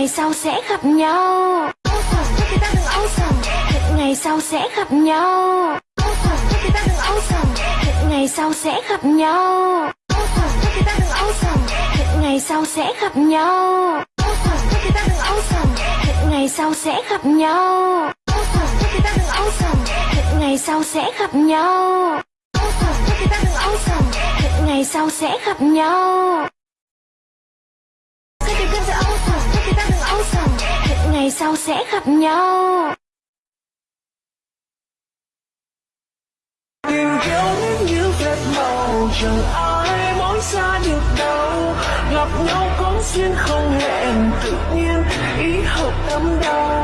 ngày sau sẽ gặp nhau. Hẹn ngày sau sẽ gặp nhau. Hẹn ngày sau sẽ gặp nhau. Hẹn ngày sau sẽ gặp nhau. Hẹn ngày sau sẽ gặp nhau. Hẹn ngày sau sẽ gặp nhau. Hẹn ngày sau sẽ gặp nhau. Hẹn ngày sau sẽ gặp nhau. Tìm kiếm những như vết màu chẳng ai mối xa được đâu. Gặp nhau có duyên không hẹn, tự nhiên ý hợp tâm đầu